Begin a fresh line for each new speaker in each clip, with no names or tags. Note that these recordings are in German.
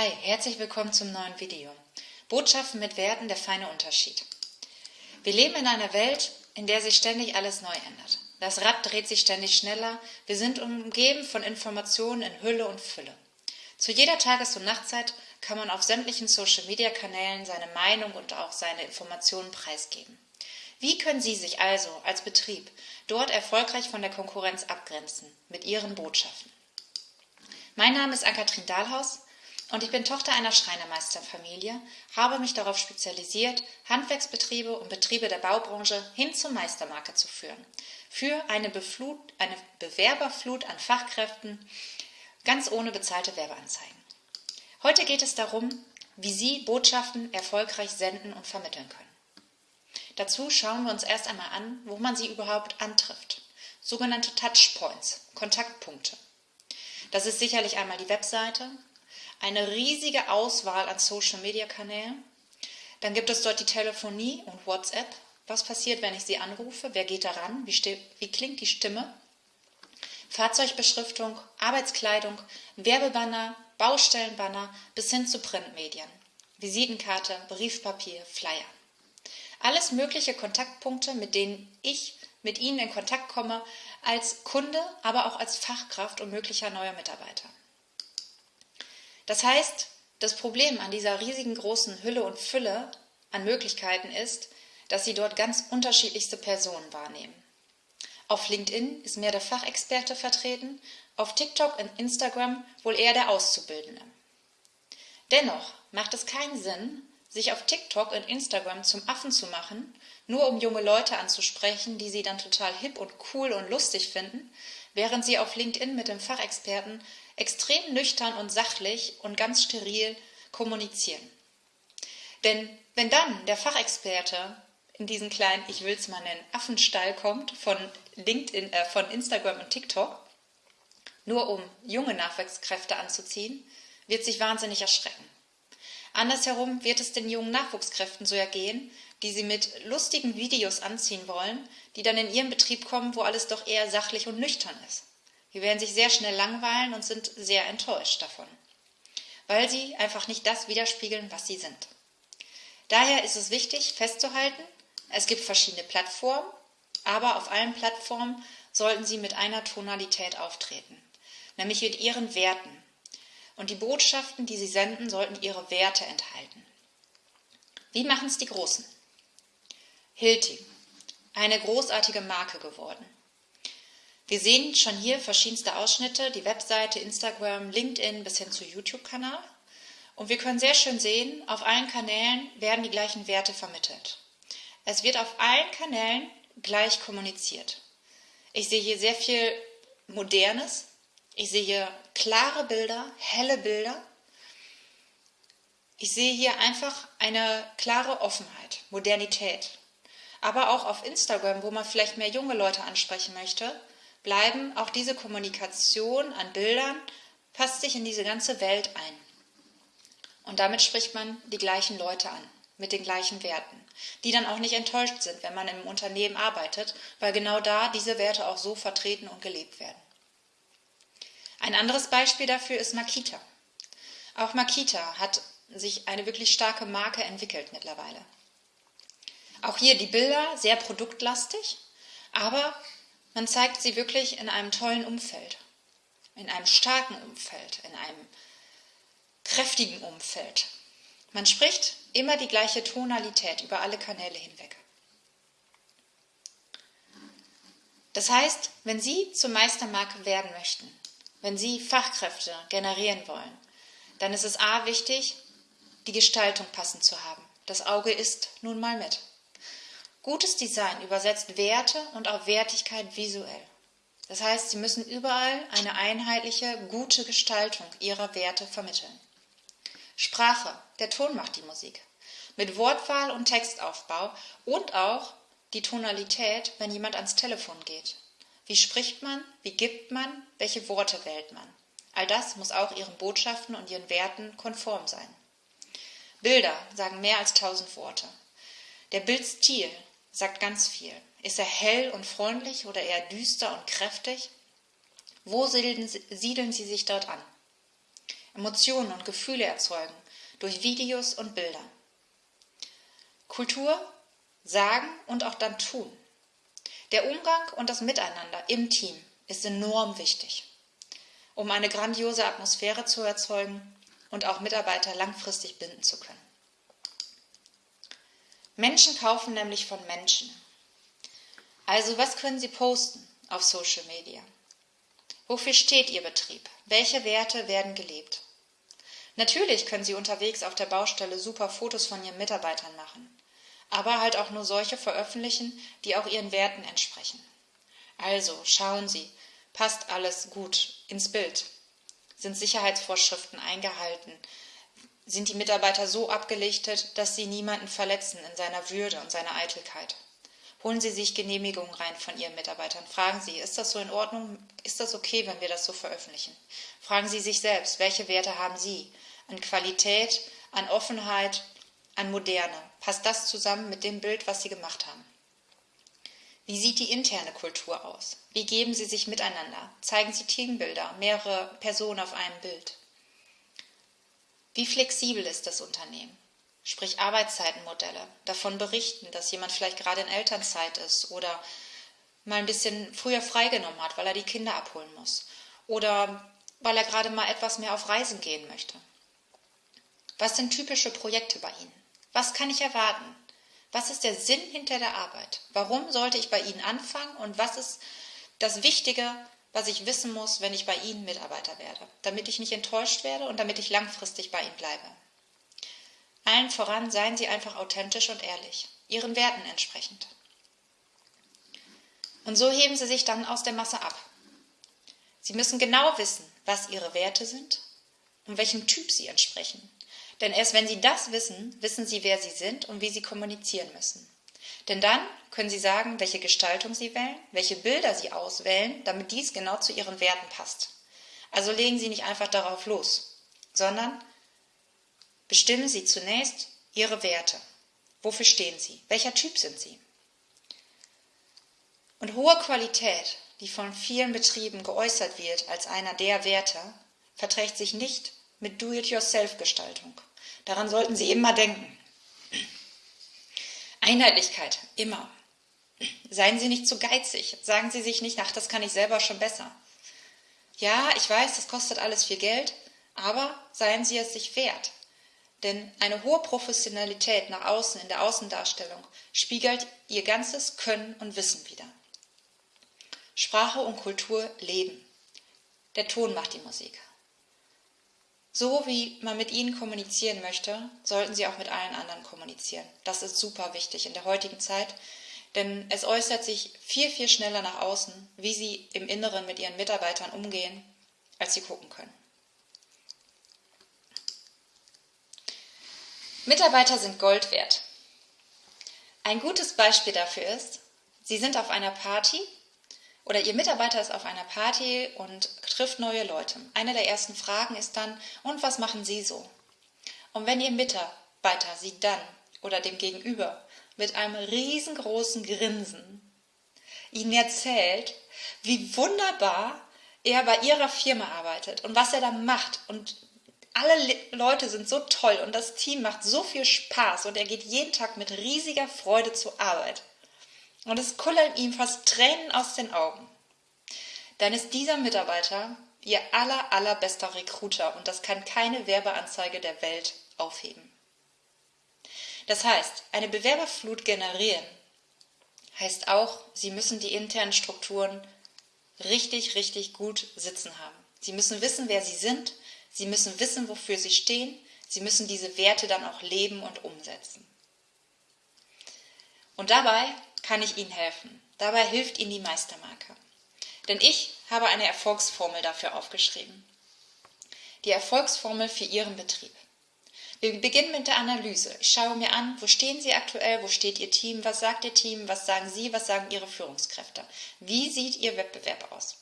Hi, herzlich willkommen zum neuen Video. Botschaften mit Werten, der feine Unterschied. Wir leben in einer Welt, in der sich ständig alles neu ändert. Das Rad dreht sich ständig schneller, wir sind umgeben von Informationen in Hülle und Fülle. Zu jeder Tages- und Nachtzeit kann man auf sämtlichen Social-Media-Kanälen seine Meinung und auch seine Informationen preisgeben. Wie können Sie sich also als Betrieb dort erfolgreich von der Konkurrenz abgrenzen mit Ihren Botschaften? Mein Name ist Ann-Kathrin Dahlhaus und ich bin Tochter einer Schreinermeisterfamilie, habe mich darauf spezialisiert, Handwerksbetriebe und Betriebe der Baubranche hin zur Meistermarke zu führen. Für eine, Beflut, eine Bewerberflut an Fachkräften, ganz ohne bezahlte Werbeanzeigen. Heute geht es darum, wie Sie Botschaften erfolgreich senden und vermitteln können. Dazu schauen wir uns erst einmal an, wo man sie überhaupt antrifft. Sogenannte Touchpoints, Kontaktpunkte. Das ist sicherlich einmal die Webseite, eine riesige Auswahl an Social-Media-Kanälen. Dann gibt es dort die Telefonie und WhatsApp. Was passiert, wenn ich Sie anrufe? Wer geht daran? Wie, wie klingt die Stimme? Fahrzeugbeschriftung, Arbeitskleidung, Werbebanner, Baustellenbanner bis hin zu Printmedien. Visitenkarte, Briefpapier, Flyer. Alles mögliche Kontaktpunkte, mit denen ich mit Ihnen in Kontakt komme, als Kunde, aber auch als Fachkraft und möglicher neuer Mitarbeiter. Das heißt, das Problem an dieser riesigen großen Hülle und Fülle an Möglichkeiten ist, dass Sie dort ganz unterschiedlichste Personen wahrnehmen. Auf LinkedIn ist mehr der Fachexperte vertreten, auf TikTok und Instagram wohl eher der Auszubildende. Dennoch macht es keinen Sinn, sich auf TikTok und Instagram zum Affen zu machen, nur um junge Leute anzusprechen, die sie dann total hip und cool und lustig finden, während sie auf LinkedIn mit dem Fachexperten extrem nüchtern und sachlich und ganz steril kommunizieren. Denn wenn dann der Fachexperte in diesen kleinen, ich will es mal nennen, Affenstall kommt von LinkedIn, äh, von Instagram und TikTok, nur um junge Nachwuchskräfte anzuziehen, wird sich wahnsinnig erschrecken. Andersherum wird es den jungen Nachwuchskräften so ergehen, die sie mit lustigen Videos anziehen wollen, die dann in ihren Betrieb kommen, wo alles doch eher sachlich und nüchtern ist. Sie werden sich sehr schnell langweilen und sind sehr enttäuscht davon, weil sie einfach nicht das widerspiegeln, was sie sind. Daher ist es wichtig festzuhalten, es gibt verschiedene Plattformen, aber auf allen Plattformen sollten sie mit einer Tonalität auftreten, nämlich mit ihren Werten. Und die Botschaften, die sie senden, sollten ihre Werte enthalten. Wie machen es die Großen? Hilti, eine großartige Marke geworden. Wir sehen schon hier verschiedenste Ausschnitte, die Webseite, Instagram, LinkedIn bis hin zu YouTube-Kanal. Und wir können sehr schön sehen, auf allen Kanälen werden die gleichen Werte vermittelt. Es wird auf allen Kanälen gleich kommuniziert. Ich sehe hier sehr viel Modernes. Ich sehe hier klare Bilder, helle Bilder. Ich sehe hier einfach eine klare Offenheit, Modernität. Aber auch auf Instagram, wo man vielleicht mehr junge Leute ansprechen möchte, bleiben auch diese Kommunikation an Bildern, passt sich in diese ganze Welt ein. Und damit spricht man die gleichen Leute an, mit den gleichen Werten, die dann auch nicht enttäuscht sind, wenn man im Unternehmen arbeitet, weil genau da diese Werte auch so vertreten und gelebt werden. Ein anderes Beispiel dafür ist Makita. Auch Makita hat sich eine wirklich starke Marke entwickelt mittlerweile. Auch hier die Bilder sehr produktlastig, aber man zeigt sie wirklich in einem tollen Umfeld, in einem starken Umfeld, in einem kräftigen Umfeld. Man spricht immer die gleiche Tonalität über alle Kanäle hinweg. Das heißt, wenn Sie zur Meistermarke werden möchten, wenn Sie Fachkräfte generieren wollen, dann ist es A wichtig, die Gestaltung passend zu haben. Das Auge ist nun mal mit. Gutes Design übersetzt Werte und auch Wertigkeit visuell. Das heißt, Sie müssen überall eine einheitliche, gute Gestaltung Ihrer Werte vermitteln. Sprache, der Ton macht die Musik. Mit Wortwahl und Textaufbau und auch die Tonalität, wenn jemand ans Telefon geht. Wie spricht man? Wie gibt man? Welche Worte wählt man? All das muss auch Ihren Botschaften und Ihren Werten konform sein. Bilder sagen mehr als tausend Worte. Der Bildstil sagt ganz viel. Ist er hell und freundlich oder eher düster und kräftig? Wo siedeln, Sie sich dort an? Emotionen und Gefühle erzeugen durch Videos und Bilder. Kultur, sagen und auch dann tun. Der Umgang und das Miteinander im Team ist enorm wichtig, um eine grandiose Atmosphäre zu erzeugen und auch Mitarbeiter langfristig binden zu können. Menschen kaufen nämlich von Menschen. Also was können Sie posten auf Social Media? Wofür steht Ihr Betrieb? Welche Werte werden gelebt? Natürlich können Sie unterwegs auf der Baustelle super Fotos von Ihren Mitarbeitern machen, aber halt auch nur solche veröffentlichen, die auch Ihren Werten entsprechen. Also schauen Sie, passt alles gut ins Bild? Sind Sicherheitsvorschriften eingehalten? Sind die Mitarbeiter so abgelichtet, dass sie niemanden verletzen in seiner Würde und seiner Eitelkeit? Holen Sie sich Genehmigungen rein von Ihren Mitarbeitern. Fragen Sie, ist das so in Ordnung? Ist das okay, wenn wir das so veröffentlichen? Fragen Sie sich selbst, welche Werte haben Sie? An Qualität, an Offenheit, an Moderne. Passt das zusammen mit dem Bild, was Sie gemacht haben? Wie sieht die interne Kultur aus? Wie geben Sie sich miteinander? Zeigen Sie Teambilder, mehrere Personen auf einem Bild? Wie flexibel ist das Unternehmen? sprich Arbeitszeitenmodelle, davon berichten, dass jemand vielleicht gerade in Elternzeit ist oder mal ein bisschen früher freigenommen hat, weil er die Kinder abholen muss oder weil er gerade mal etwas mehr auf Reisen gehen möchte. Was sind typische Projekte bei Ihnen? Was kann ich erwarten? Was ist der Sinn hinter der Arbeit? Warum sollte ich bei Ihnen anfangen und was ist das Wichtige, was ich wissen muss, wenn ich bei Ihnen Mitarbeiter werde, damit ich nicht enttäuscht werde und damit ich langfristig bei Ihnen bleibe? Allen voran seien Sie einfach authentisch und ehrlich, Ihren Werten entsprechend. Und so heben Sie sich dann aus der Masse ab. Sie müssen genau wissen, was Ihre Werte sind und welchem Typ Sie entsprechen. Denn erst wenn Sie das wissen, wissen Sie, wer Sie sind und wie Sie kommunizieren müssen. Denn dann können Sie sagen, welche Gestaltung Sie wählen, welche Bilder Sie auswählen, damit dies genau zu Ihren Werten passt. Also legen Sie nicht einfach darauf los, sondern Bestimmen Sie zunächst Ihre Werte. Wofür stehen Sie? Welcher Typ sind Sie? Und hohe Qualität, die von vielen Betrieben geäußert wird als einer der Werte, verträgt sich nicht mit Do-it-yourself-Gestaltung. Daran sollten Sie immer denken. Einheitlichkeit, immer. Seien Sie nicht zu geizig. Sagen Sie sich nicht, ach, das kann ich selber schon besser. Ja, ich weiß, das kostet alles viel Geld, aber seien Sie es sich wert. Denn eine hohe Professionalität nach außen in der Außendarstellung spiegelt ihr ganzes Können und Wissen wider. Sprache und Kultur leben. Der Ton macht die Musik. So wie man mit ihnen kommunizieren möchte, sollten sie auch mit allen anderen kommunizieren. Das ist super wichtig in der heutigen Zeit, denn es äußert sich viel, viel schneller nach außen, wie sie im Inneren mit ihren Mitarbeitern umgehen, als sie gucken können. Mitarbeiter sind Gold wert. Ein gutes Beispiel dafür ist, Sie sind auf einer Party oder Ihr Mitarbeiter ist auf einer Party und trifft neue Leute. Eine der ersten Fragen ist dann, und was machen Sie so? Und wenn Ihr Mitarbeiter Sie dann oder dem Gegenüber mit einem riesengroßen Grinsen Ihnen erzählt, wie wunderbar er bei Ihrer Firma arbeitet und was er da macht und alle Leute sind so toll und das Team macht so viel Spaß und er geht jeden Tag mit riesiger Freude zur Arbeit. Und es kullern ihm fast Tränen aus den Augen. Dann ist dieser Mitarbeiter ihr aller, allerbester Recruiter und das kann keine Werbeanzeige der Welt aufheben. Das heißt, eine Bewerberflut generieren heißt auch, Sie müssen die internen Strukturen richtig, richtig gut sitzen haben. Sie müssen wissen, wer Sie sind Sie müssen wissen, wofür sie stehen. Sie müssen diese Werte dann auch leben und umsetzen. Und dabei kann ich Ihnen helfen. Dabei hilft Ihnen die Meistermarke. Denn ich habe eine Erfolgsformel dafür aufgeschrieben. Die Erfolgsformel für Ihren Betrieb. Wir beginnen mit der Analyse. Ich schaue mir an, wo stehen Sie aktuell, wo steht Ihr Team, was sagt Ihr Team, was sagen Sie, was sagen Ihre Führungskräfte. Wie sieht Ihr Wettbewerb aus?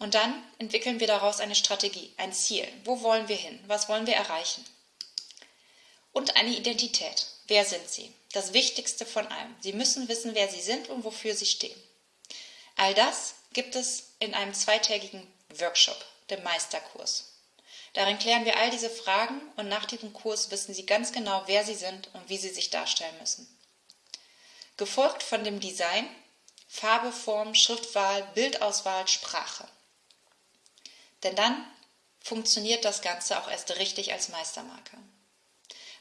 Und dann entwickeln wir daraus eine Strategie, ein Ziel. Wo wollen wir hin? Was wollen wir erreichen? Und eine Identität. Wer sind Sie? Das Wichtigste von allem. Sie müssen wissen, wer Sie sind und wofür Sie stehen. All das gibt es in einem zweitägigen Workshop, dem Meisterkurs. Darin klären wir all diese Fragen und nach diesem Kurs wissen Sie ganz genau, wer Sie sind und wie Sie sich darstellen müssen. Gefolgt von dem Design, Farbe, Form, Schriftwahl, Bildauswahl, Sprache. Denn dann funktioniert das Ganze auch erst richtig als Meistermarke.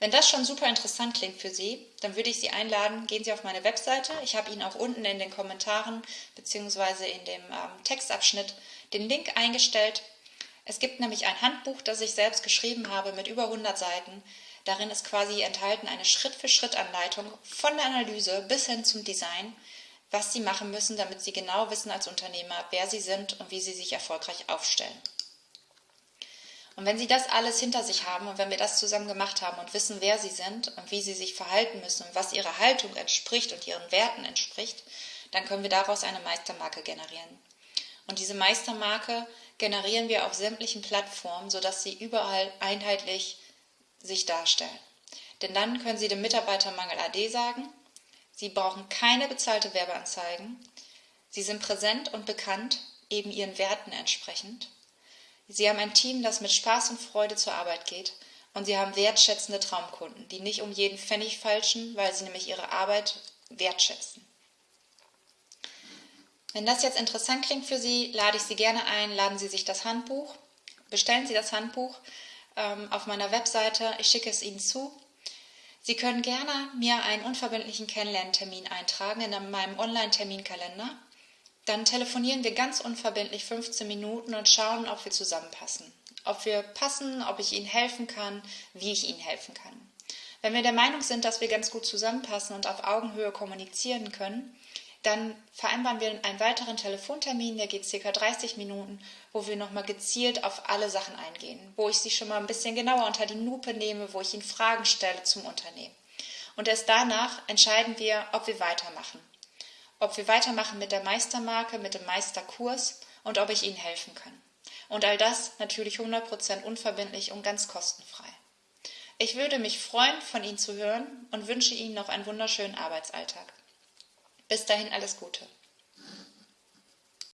Wenn das schon super interessant klingt für Sie, dann würde ich Sie einladen, gehen Sie auf meine Webseite. Ich habe Ihnen auch unten in den Kommentaren bzw. in dem ähm, Textabschnitt den Link eingestellt. Es gibt nämlich ein Handbuch, das ich selbst geschrieben habe mit über 100 Seiten. Darin ist quasi enthalten eine Schritt-für-Schritt-Anleitung von der Analyse bis hin zum Design, was Sie machen müssen, damit Sie genau wissen als Unternehmer, wer Sie sind und wie Sie sich erfolgreich aufstellen. Und wenn Sie das alles hinter sich haben und wenn wir das zusammen gemacht haben und wissen, wer Sie sind und wie Sie sich verhalten müssen und was Ihrer Haltung entspricht und Ihren Werten entspricht, dann können wir daraus eine Meistermarke generieren. Und diese Meistermarke generieren wir auf sämtlichen Plattformen, sodass sie überall einheitlich sich darstellen. Denn dann können Sie dem Mitarbeitermangel AD sagen, Sie brauchen keine bezahlte Werbeanzeigen, Sie sind präsent und bekannt, eben Ihren Werten entsprechend Sie haben ein Team, das mit Spaß und Freude zur Arbeit geht. Und Sie haben wertschätzende Traumkunden, die nicht um jeden Pfennig falschen, weil sie nämlich ihre Arbeit wertschätzen. Wenn das jetzt interessant klingt für Sie, lade ich Sie gerne ein, laden Sie sich das Handbuch, bestellen Sie das Handbuch ähm, auf meiner Webseite, ich schicke es Ihnen zu. Sie können gerne mir einen unverbindlichen Kennenlerntermin eintragen in meinem Online-Terminkalender dann telefonieren wir ganz unverbindlich 15 Minuten und schauen, ob wir zusammenpassen. Ob wir passen, ob ich Ihnen helfen kann, wie ich Ihnen helfen kann. Wenn wir der Meinung sind, dass wir ganz gut zusammenpassen und auf Augenhöhe kommunizieren können, dann vereinbaren wir einen weiteren Telefontermin, der geht circa 30 Minuten, wo wir nochmal gezielt auf alle Sachen eingehen, wo ich Sie schon mal ein bisschen genauer unter die Lupe nehme, wo ich Ihnen Fragen stelle zum Unternehmen. Und erst danach entscheiden wir, ob wir weitermachen ob wir weitermachen mit der Meistermarke, mit dem Meisterkurs und ob ich Ihnen helfen kann. Und all das natürlich 100% unverbindlich und ganz kostenfrei. Ich würde mich freuen, von Ihnen zu hören und wünsche Ihnen noch einen wunderschönen Arbeitsalltag. Bis dahin alles Gute.